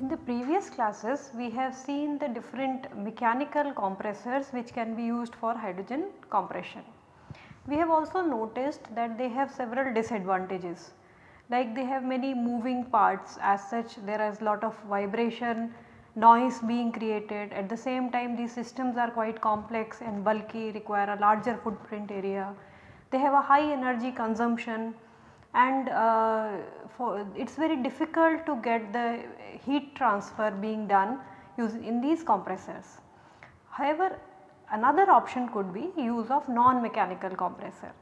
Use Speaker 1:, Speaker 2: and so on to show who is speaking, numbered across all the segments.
Speaker 1: In the previous classes we have seen the different mechanical compressors which can be used for hydrogen compression. We have also noticed that they have several disadvantages like they have many moving parts as such there is lot of vibration, noise being created at the same time these systems are quite complex and bulky require a larger footprint area. They have a high energy consumption and uh, it is very difficult to get the heat transfer being done in these compressors. However, another option could be use of non-mechanical compressor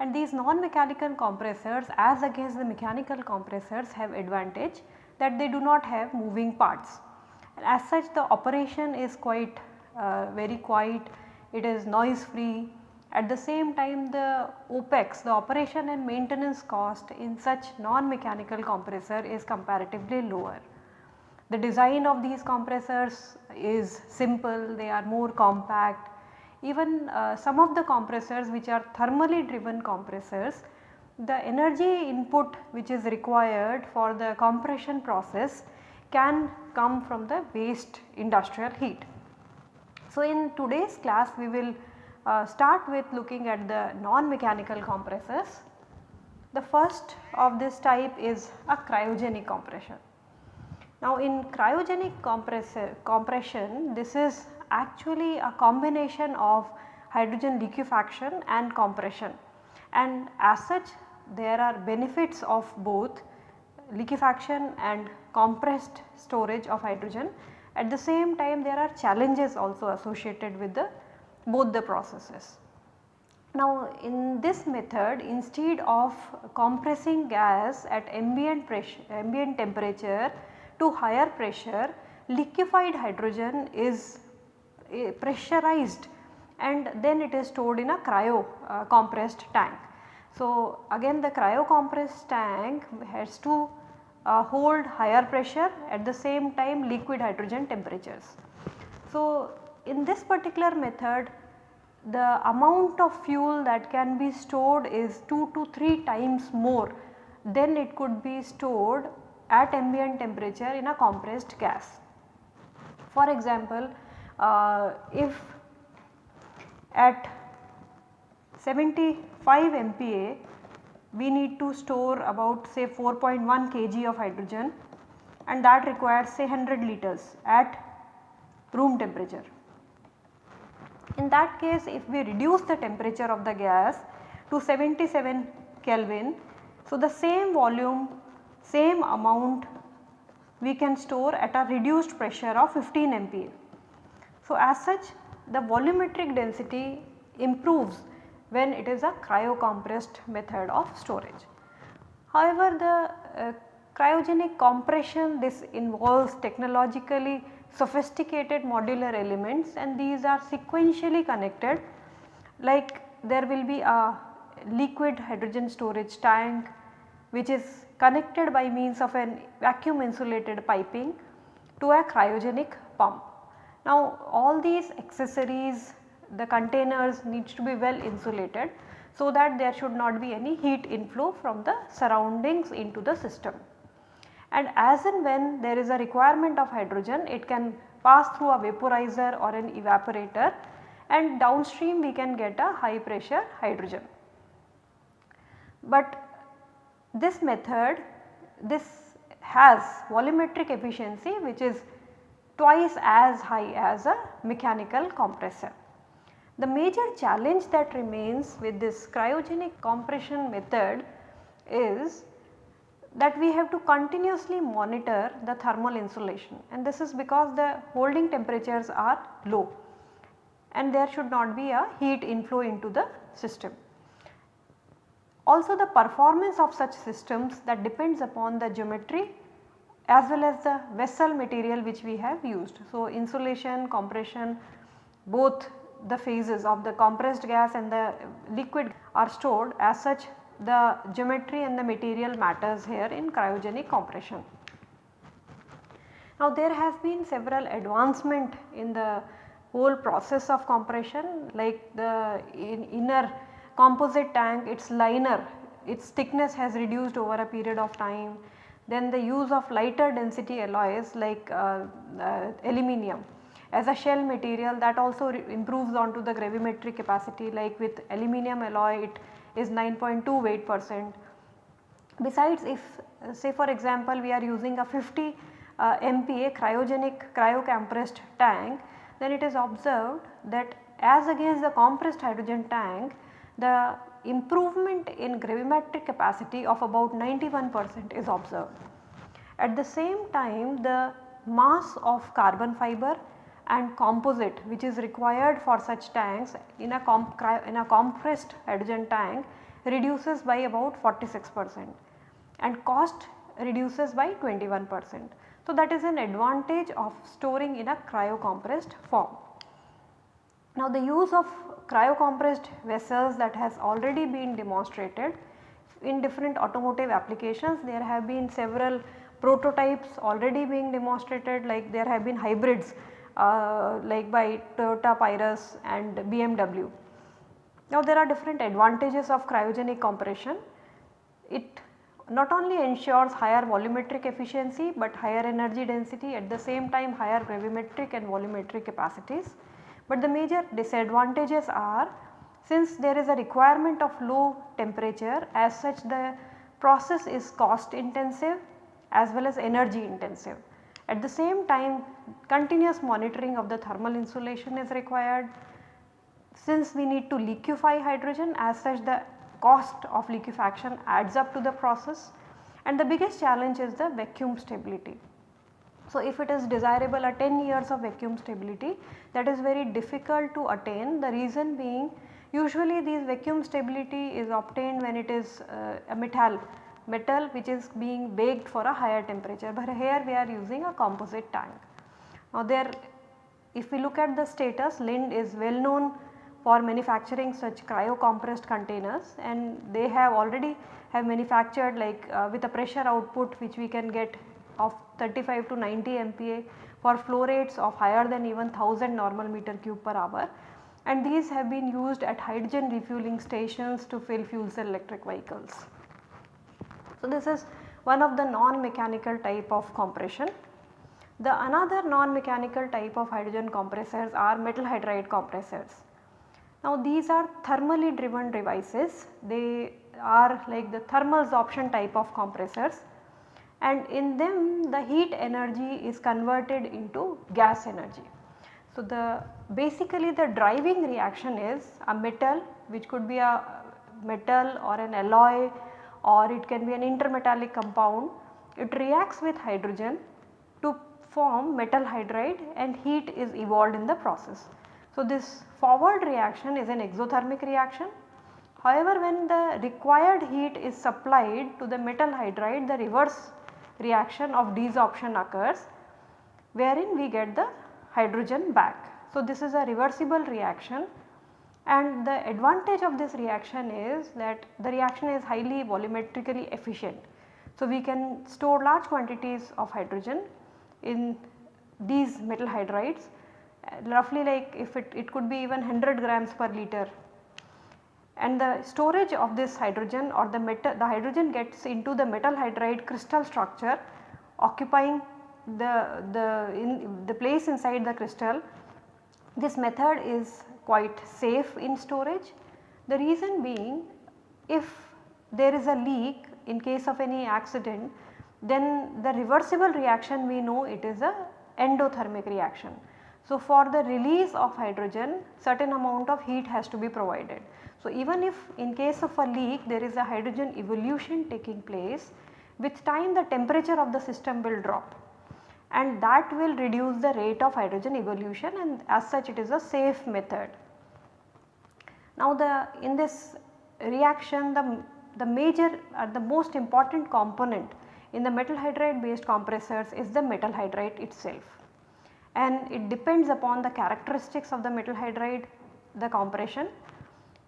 Speaker 1: and these non-mechanical compressors as against the mechanical compressors have advantage that they do not have moving parts. And as such the operation is quite uh, very quiet, it is noise free at the same time the OPEX the operation and maintenance cost in such non-mechanical compressor is comparatively lower. The design of these compressors is simple, they are more compact. Even uh, some of the compressors which are thermally driven compressors, the energy input which is required for the compression process can come from the waste industrial heat. So, in today's class we will uh, start with looking at the non-mechanical compressors. The first of this type is a cryogenic compression. Now in cryogenic compression this is actually a combination of hydrogen liquefaction and compression and as such there are benefits of both liquefaction and compressed storage of hydrogen. At the same time there are challenges also associated with the both the processes. Now in this method instead of compressing gas at ambient pressure ambient temperature to higher pressure liquefied hydrogen is pressurized and then it is stored in a cryo uh, compressed tank. So again the cryo compressed tank has to uh, hold higher pressure at the same time liquid hydrogen temperatures. So in this particular method the amount of fuel that can be stored is 2 to 3 times more than it could be stored at ambient temperature in a compressed gas. For example, Uh, if at 75 MPa we need to store about say 4.1 kg of hydrogen and that requires say 100 liters at room temperature. In that case if we reduce the temperature of the gas to 77 Kelvin, so the same volume, same amount we can store at a reduced pressure of 15 MPa. So as such the volumetric density improves when it is a cryocompressed method of storage. However, the uh, cryogenic compression this involves technologically sophisticated modular elements and these are sequentially connected like there will be a liquid hydrogen storage tank which is connected by means of an vacuum insulated piping to a cryogenic pump. Now all these accessories the containers needs to be well insulated so that there should not be any heat inflow from the surroundings into the system and as and when there is a requirement of hydrogen it can pass through a vaporizer or an evaporator and downstream we can get a high pressure hydrogen. But this method this has volumetric efficiency which is twice as high as a mechanical compressor. The major challenge that remains with this cryogenic compression method is that we have to continuously monitor the thermal insulation and this is because the holding temperatures are low and there should not be a heat inflow into the system. Also the performance of such systems that depends upon the geometry as well as the vessel material which we have used. So insulation, compression both the phases of the compressed gas and the liquid are stored as such the geometry and the material matters here in cryogenic compression. Now there has been several advancement in the whole process of compression like the in inner composite tank its liner its thickness has reduced over a period of time. Then the use of lighter density alloys like uh, uh, aluminum as a shell material that also improves onto the gravimetric capacity like with aluminum alloy it is 9.2 weight percent. Besides if say for example we are using a 50 uh, MPa cryogenic cryocompressed tank then it is observed that as against the compressed hydrogen tank the improvement in gravimetric capacity of about 91 percent is observed. At the same time the mass of carbon fiber and composite which is required for such tanks in a, in a compressed hydrogen tank reduces by about 46 percent and cost reduces by 21 percent. So, that is an advantage of storing in a cryocompressed form. Now, the use of cryocompressed vessels that has already been demonstrated in different automotive applications there have been several prototypes already being demonstrated like there have been hybrids uh, like by Toyota Prius and BMW. Now there are different advantages of cryogenic compression. It not only ensures higher volumetric efficiency, but higher energy density at the same time higher gravimetric and volumetric capacities. But the major disadvantages are since there is a requirement of low temperature as such the process is cost intensive as well as energy intensive. At the same time continuous monitoring of the thermal insulation is required. Since we need to liquefy hydrogen as such the cost of liquefaction adds up to the process and the biggest challenge is the vacuum stability. So, if it is desirable a 10 years of vacuum stability that is very difficult to attain. The reason being usually these vacuum stability is obtained when it is uh, a metal metal which is being baked for a higher temperature. But here we are using a composite tank. Now there if we look at the status Linde is well known for manufacturing such cryo compressed containers. And they have already have manufactured like uh, with a pressure output which we can get of 35 to 90 MPa for flow rates of higher than even 1000 normal meter cube per hour and these have been used at hydrogen refueling stations to fill fuel cell electric vehicles. So, this is one of the non-mechanical type of compression. The another non-mechanical type of hydrogen compressors are metal hydride compressors. Now these are thermally driven devices, they are like the thermal absorption type of compressors and in them the heat energy is converted into gas energy. So the basically the driving reaction is a metal which could be a metal or an alloy or it can be an intermetallic compound. It reacts with hydrogen to form metal hydride and heat is evolved in the process. So, this forward reaction is an exothermic reaction. However, when the required heat is supplied to the metal hydride the reverse reaction of desorption occurs wherein we get the hydrogen back. So, this is a reversible reaction and the advantage of this reaction is that the reaction is highly volumetrically efficient. So, we can store large quantities of hydrogen in these metal hydrides roughly like if it, it could be even 100 grams per liter and the storage of this hydrogen or the metal the hydrogen gets into the metal hydride crystal structure occupying the, the, in the place inside the crystal. This method is quite safe in storage. The reason being if there is a leak in case of any accident then the reversible reaction we know it is a endothermic reaction. So, for the release of hydrogen certain amount of heat has to be provided. So, even if in case of a leak there is a hydrogen evolution taking place with time the temperature of the system will drop and that will reduce the rate of hydrogen evolution and as such it is a safe method. Now the in this reaction the, the major or uh, the most important component in the metal hydride based compressors is the metal hydride itself and it depends upon the characteristics of the metal hydride the compression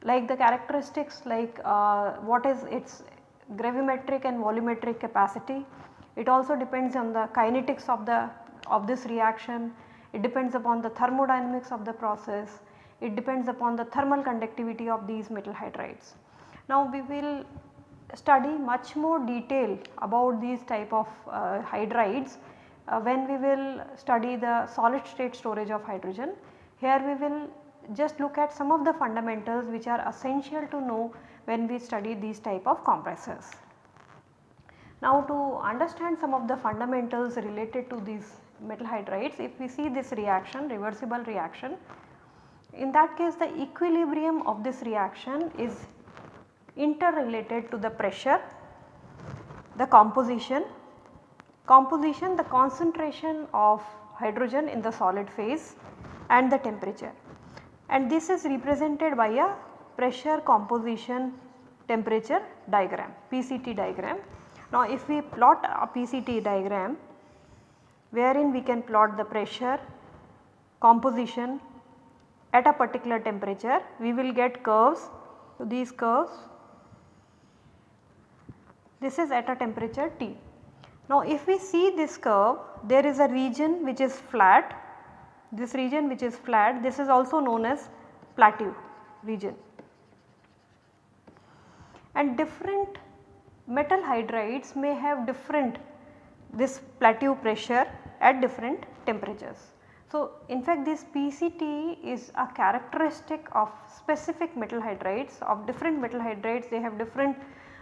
Speaker 1: like the characteristics like uh, what is its gravimetric and volumetric capacity. It also depends on the kinetics of the of this reaction, it depends upon the thermodynamics of the process, it depends upon the thermal conductivity of these metal hydrides. Now we will study much more detail about these type of uh, hydrides uh, when we will study the solid state storage of hydrogen. Here we will just look at some of the fundamentals which are essential to know when we study these type of compressors. Now to understand some of the fundamentals related to these metal hydrides, if we see this reaction reversible reaction, in that case the equilibrium of this reaction is interrelated to the pressure, the composition, composition the concentration of hydrogen in the solid phase and the temperature and this is represented by a pressure composition temperature diagram PCT diagram now if we plot a PCT diagram wherein we can plot the pressure, composition at a particular temperature we will get curves. So, these curves this is at a temperature T. Now if we see this curve there is a region which is flat. This region which is flat this is also known as plateau region. And different metal hydrides may have different this plateau pressure at different temperatures. So, in fact this PCT is a characteristic of specific metal hydrides. Of different metal hydrides they have different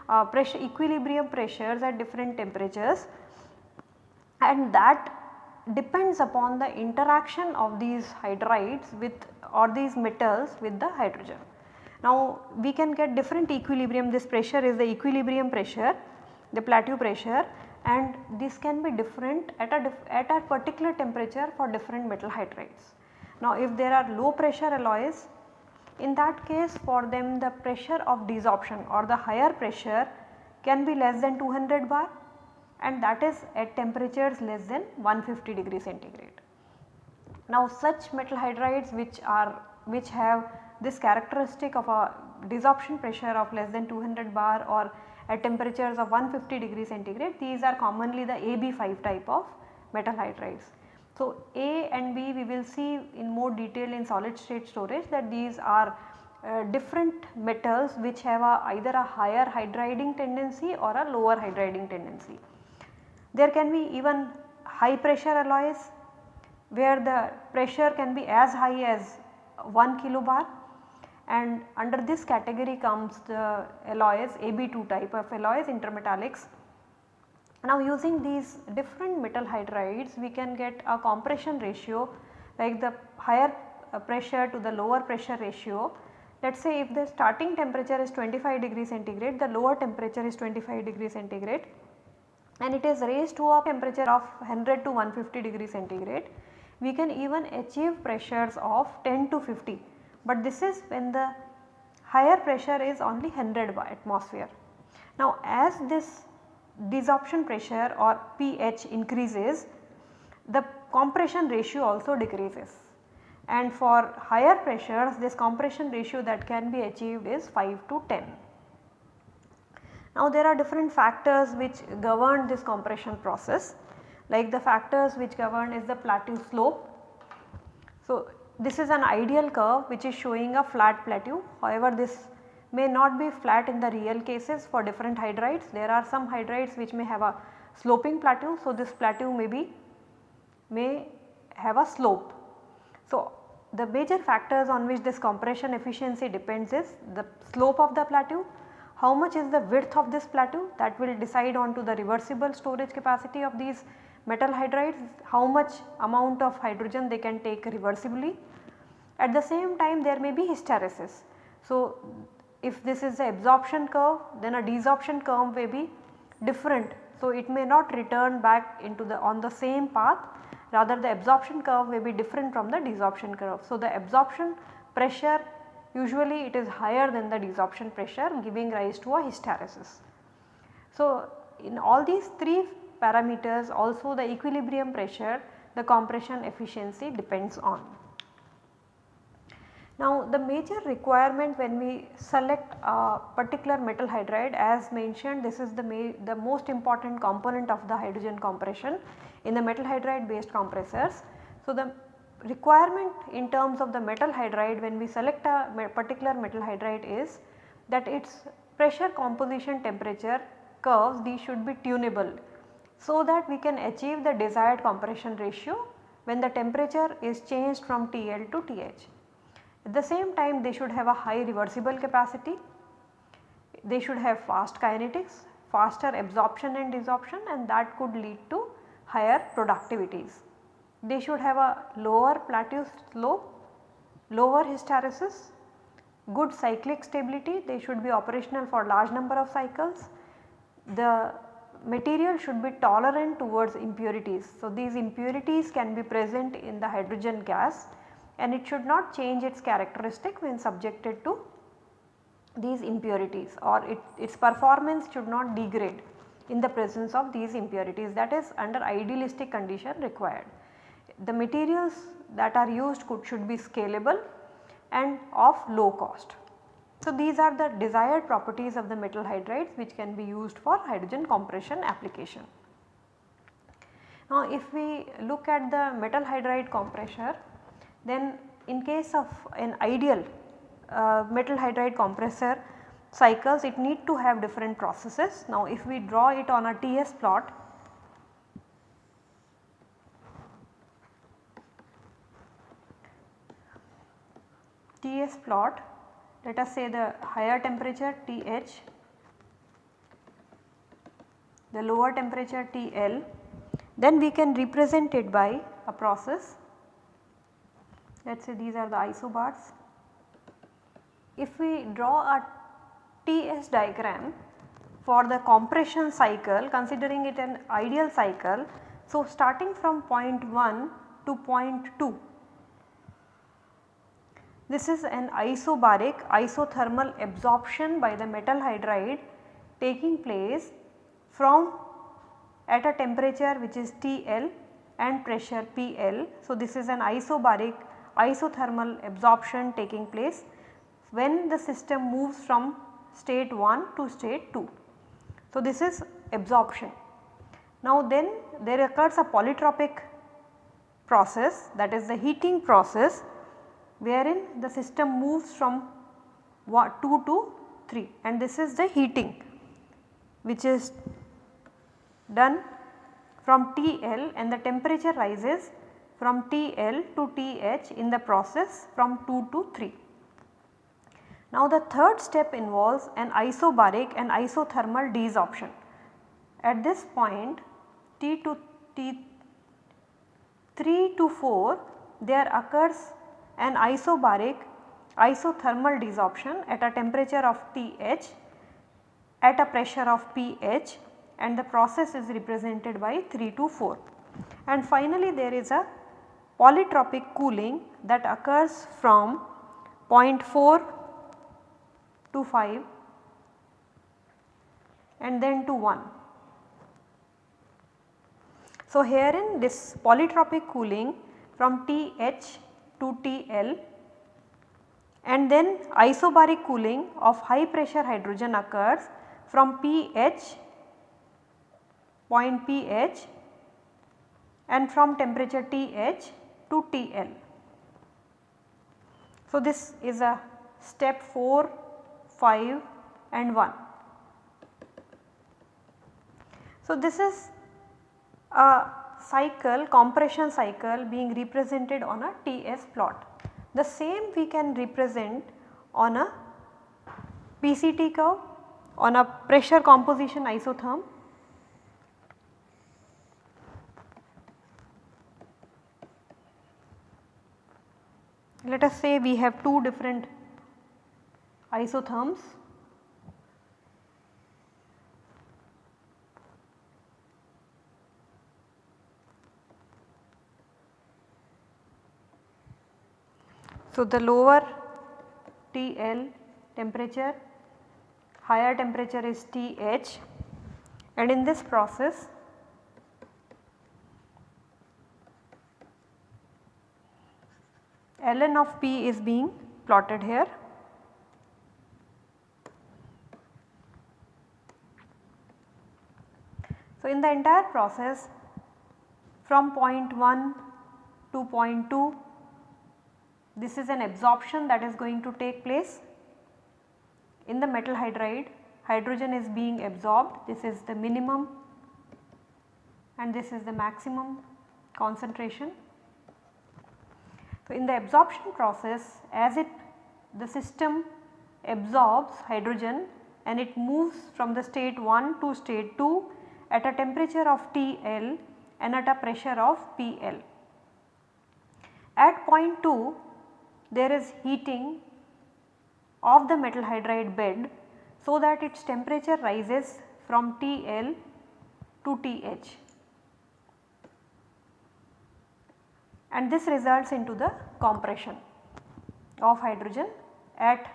Speaker 1: uh, pressure equilibrium pressures at different temperatures and that depends upon the interaction of these hydrides with or these metals with the hydrogen. Now we can get different equilibrium this pressure is the equilibrium pressure the plateau pressure and this can be different at a, at a particular temperature for different metal hydrides. Now if there are low pressure alloys in that case for them the pressure of desorption or the higher pressure can be less than 200 bar and that is at temperatures less than 150 degree centigrade. Now such metal hydrides which are which have this characteristic of a desorption pressure of less than 200 bar or at temperatures of 150 degree centigrade these are commonly the AB5 type of metal hydrides. So, A and B we will see in more detail in solid state storage that these are uh, different metals which have a either a higher hydriding tendency or a lower hydriding tendency. There can be even high pressure alloys where the pressure can be as high as 1 kilobar and under this category comes the alloys AB2 type of alloys intermetallics. Now using these different metal hydrides we can get a compression ratio like the higher uh, pressure to the lower pressure ratio. Let us say if the starting temperature is 25 degree centigrade the lower temperature is 25 degree centigrade and it is raised to a temperature of 100 to 150 degree centigrade. We can even achieve pressures of 10 to 50 but this is when the higher pressure is only 100 bar atmosphere. Now as this desorption pressure or pH increases the compression ratio also decreases and for higher pressures this compression ratio that can be achieved is 5 to 10. Now there are different factors which govern this compression process like the factors which govern is the plateau slope. So this is an ideal curve which is showing a flat plateau however this may not be flat in the real cases for different hydrides. There are some hydrides which may have a sloping plateau. So, this plateau may be may have a slope. So, the major factors on which this compression efficiency depends is the slope of the plateau, how much is the width of this plateau that will decide on to the reversible storage capacity of these metal hydrides, how much amount of hydrogen they can take reversibly. At the same time there may be hysteresis. So, if this is the absorption curve then a desorption curve may be different. So, it may not return back into the on the same path rather the absorption curve may be different from the desorption curve. So, the absorption pressure usually it is higher than the desorption pressure giving rise to a hysteresis. So, in all these three parameters also the equilibrium pressure the compression efficiency depends on. Now the major requirement when we select a particular metal hydride as mentioned this is the, the most important component of the hydrogen compression in the metal hydride based compressors. So the requirement in terms of the metal hydride when we select a particular metal hydride is that its pressure composition temperature curves these should be tunable so that we can achieve the desired compression ratio when the temperature is changed from TL to TH. At the same time they should have a high reversible capacity, they should have fast kinetics, faster absorption and desorption and that could lead to higher productivities. They should have a lower plateau slope, lower hysteresis, good cyclic stability, they should be operational for large number of cycles. The material should be tolerant towards impurities. So, these impurities can be present in the hydrogen gas and it should not change its characteristic when subjected to these impurities or it, its performance should not degrade in the presence of these impurities that is under idealistic condition required. The materials that are used could should be scalable and of low cost. So, these are the desired properties of the metal hydrides which can be used for hydrogen compression application. Now, if we look at the metal hydride compressor then in case of an ideal uh, metal hydride compressor cycles it need to have different processes. Now if we draw it on a TS plot TS plot let us say the higher temperature TH, the lower temperature TL then we can represent it by a process let us say these are the isobars. If we draw a TS diagram for the compression cycle considering it an ideal cycle. So, starting from point 1 to point 2 this is an isobaric isothermal absorption by the metal hydride taking place from at a temperature which is TL and pressure PL. So, this is an isobaric isothermal absorption taking place when the system moves from state 1 to state 2. So, this is absorption. Now then there occurs a polytropic process that is the heating process wherein the system moves from 2 to 3 and this is the heating which is done from TL and the temperature rises from TL to TH in the process from 2 to 3. Now the third step involves an isobaric and isothermal desorption. At this point T to T 3 to 4 there occurs an isobaric isothermal desorption at a temperature of TH at a pressure of pH and the process is represented by 3 to 4. And finally there is a polytropic cooling that occurs from 0.4 to 5 and then to 1. So, herein this polytropic cooling from TH to TL and then isobaric cooling of high pressure hydrogen occurs from pH point pH and from temperature TH to TL. So, this is a step 4, 5 and 1. So, this is a cycle compression cycle being represented on a TS plot. The same we can represent on a PCT curve on a pressure composition isotherm let us say we have two different isotherms. So, the lower TL temperature, higher temperature is TH and in this process ln of P is being plotted here. So, in the entire process from point 1 to point 2 this is an absorption that is going to take place in the metal hydride hydrogen is being absorbed this is the minimum and this is the maximum concentration. So, in the absorption process as it the system absorbs hydrogen and it moves from the state 1 to state 2 at a temperature of TL and at a pressure of PL. At point 2 there is heating of the metal hydride bed so that its temperature rises from TL to TH and this results into the compression of hydrogen at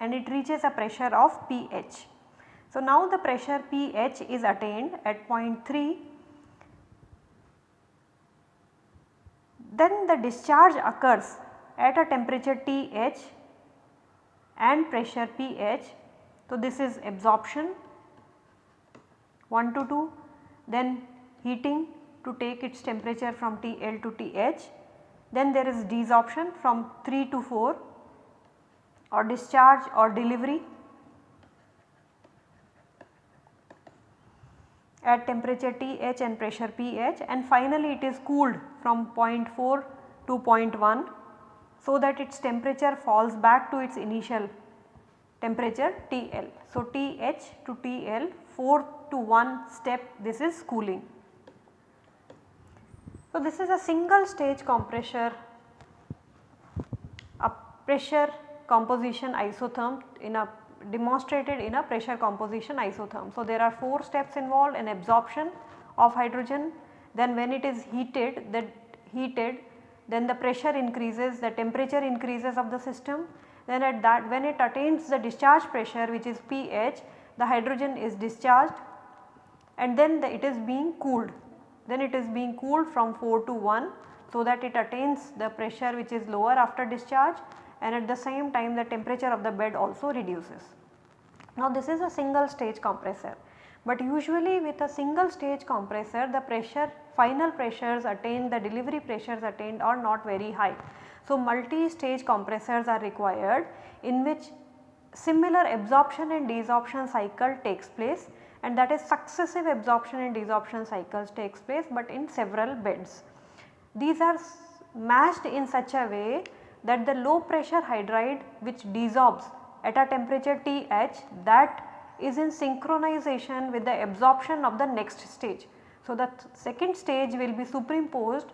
Speaker 1: and it reaches a pressure of pH. So, now the pressure pH is attained at point 3 then the discharge occurs at a temperature TH and pressure pH. So, this is absorption 1 to 2 then heating to take its temperature from TL to TH. Then there is desorption from 3 to 4 or discharge or delivery at temperature TH and pressure pH and finally it is cooled from 0.4 to 0.1 so that its temperature falls back to its initial temperature TL. So, TH to TL 4 to 1 step this is cooling. So, this is a single stage compressor a pressure composition isotherm in a demonstrated in a pressure composition isotherm. So, there are 4 steps involved in absorption of hydrogen then when it is heated that heated then the pressure increases the temperature increases of the system then at that when it attains the discharge pressure which is pH the hydrogen is discharged and then the, it is being cooled then it is being cooled from 4 to 1 so that it attains the pressure which is lower after discharge and at the same time the temperature of the bed also reduces. Now this is a single stage compressor but usually with a single stage compressor the pressure final pressures attained the delivery pressures attained are not very high. So multi stage compressors are required in which similar absorption and desorption cycle takes place and that is successive absorption and desorption cycles takes place but in several beds. These are matched in such a way that the low pressure hydride which desorbs at a temperature TH that is in synchronization with the absorption of the next stage. So, the second stage will be superimposed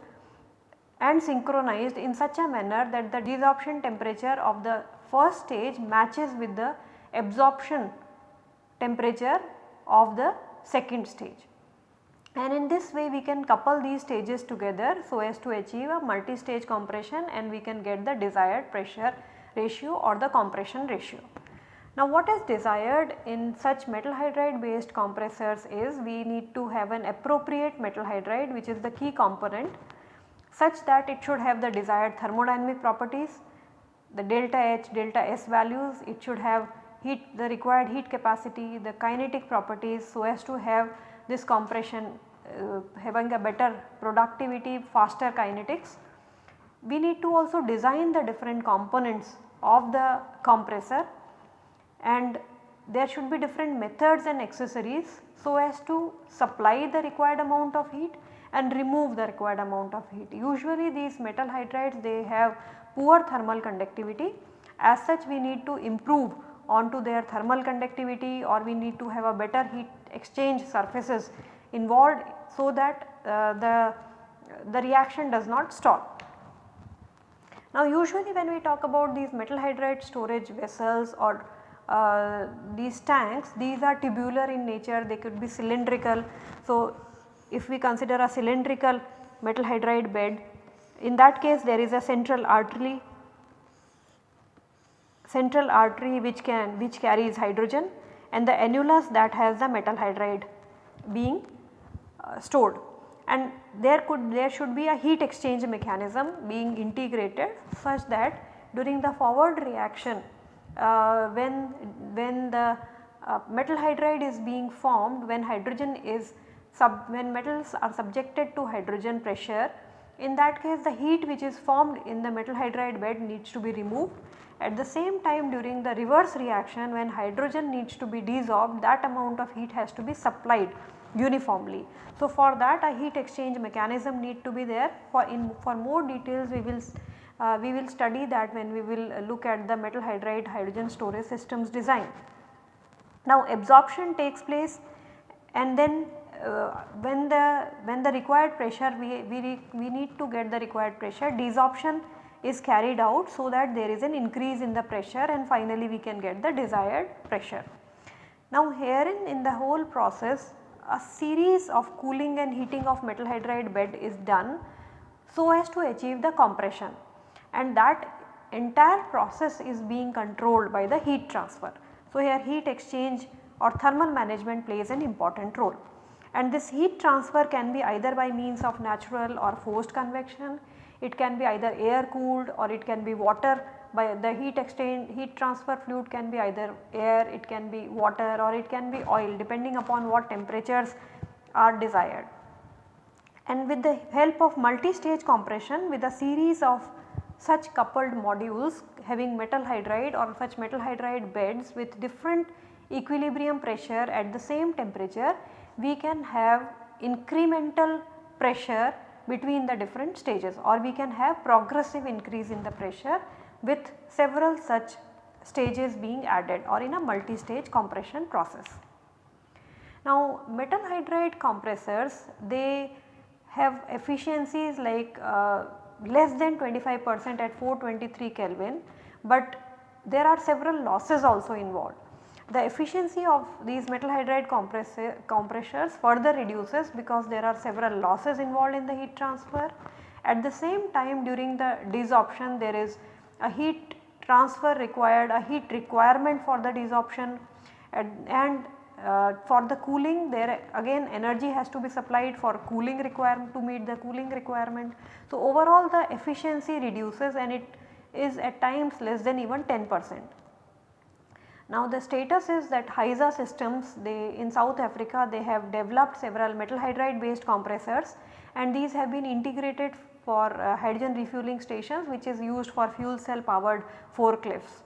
Speaker 1: and synchronized in such a manner that the desorption temperature of the first stage matches with the absorption temperature of the second stage. And in this way we can couple these stages together so as to achieve a multi-stage compression and we can get the desired pressure ratio or the compression ratio. Now what is desired in such metal hydride based compressors is we need to have an appropriate metal hydride which is the key component such that it should have the desired thermodynamic properties, the delta H, delta S values, it should have heat the required heat capacity, the kinetic properties so as to have this compression uh, having a better productivity, faster kinetics. We need to also design the different components of the compressor and there should be different methods and accessories so as to supply the required amount of heat and remove the required amount of heat. Usually these metal hydrides they have poor thermal conductivity as such we need to improve onto their thermal conductivity or we need to have a better heat exchange surfaces involved so that uh, the, the reaction does not stall. Now usually when we talk about these metal hydride storage vessels or uh, these tanks these are tubular in nature they could be cylindrical. So if we consider a cylindrical metal hydride bed in that case there is a central artery central artery which can which carries hydrogen and the annulus that has the metal hydride being uh, stored. And there could there should be a heat exchange mechanism being integrated such that during the forward reaction uh, when, when the uh, metal hydride is being formed when hydrogen is sub when metals are subjected to hydrogen pressure in that case the heat which is formed in the metal hydride bed needs to be removed. At the same time during the reverse reaction when hydrogen needs to be desorbed that amount of heat has to be supplied uniformly. So, for that a heat exchange mechanism need to be there for in for more details we will uh, we will study that when we will look at the metal hydride hydrogen storage systems design. Now absorption takes place and then uh, when the when the required pressure we, we, we need to get the required pressure desorption is carried out so that there is an increase in the pressure and finally we can get the desired pressure. Now herein in the whole process a series of cooling and heating of metal hydride bed is done so as to achieve the compression and that entire process is being controlled by the heat transfer. So here heat exchange or thermal management plays an important role and this heat transfer can be either by means of natural or forced convection, it can be either air cooled or it can be water by the heat exchange heat transfer fluid can be either air, it can be water or it can be oil depending upon what temperatures are desired. And with the help of multi-stage compression with a series of such coupled modules having metal hydride or such metal hydride beds with different equilibrium pressure at the same temperature we can have incremental pressure between the different stages or we can have progressive increase in the pressure with several such stages being added or in a multi-stage compression process. Now metal hydride compressors they have efficiencies like uh, less than 25 percent at 423 Kelvin, but there are several losses also involved the efficiency of these metal hydride compressors further reduces because there are several losses involved in the heat transfer. At the same time during the desorption there is a heat transfer required, a heat requirement for the desorption and, and uh, for the cooling there again energy has to be supplied for cooling requirement to meet the cooling requirement. So, overall the efficiency reduces and it is at times less than even 10 percent. Now the status is that HYSA systems they in South Africa they have developed several metal hydride based compressors and these have been integrated for uh, hydrogen refueling stations which is used for fuel cell powered forklifts.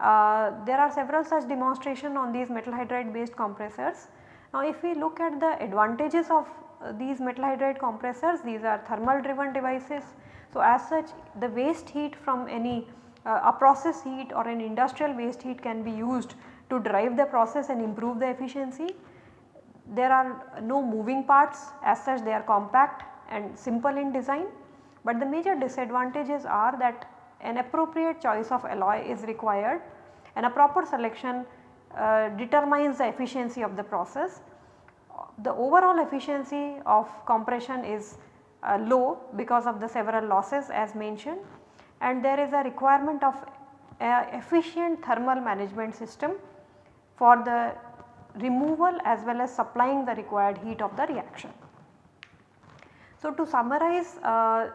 Speaker 1: Uh, there are several such demonstration on these metal hydride based compressors. Now if we look at the advantages of uh, these metal hydride compressors these are thermal driven devices. So as such the waste heat from any uh, a process heat or an industrial waste heat can be used to drive the process and improve the efficiency. There are no moving parts as such they are compact and simple in design, but the major disadvantages are that an appropriate choice of alloy is required and a proper selection uh, determines the efficiency of the process. The overall efficiency of compression is uh, low because of the several losses as mentioned and there is a requirement of efficient thermal management system for the removal as well as supplying the required heat of the reaction. So, to summarize uh,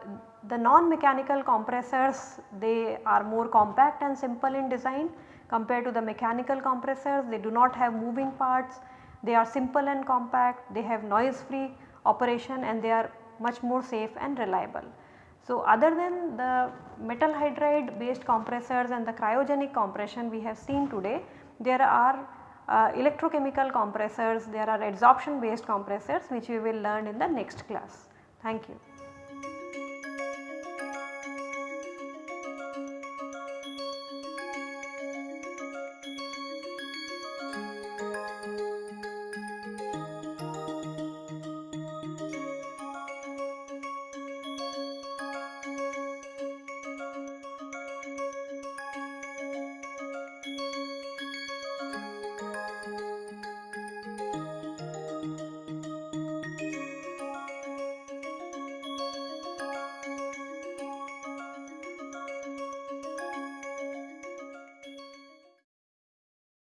Speaker 1: the non-mechanical compressors they are more compact and simple in design compared to the mechanical compressors they do not have moving parts, they are simple and compact, they have noise free operation and they are much more safe and reliable. So, other than the metal hydride based compressors and the cryogenic compression we have seen today, there are uh, electrochemical compressors, there are adsorption based compressors which we will learn in the next class. Thank you.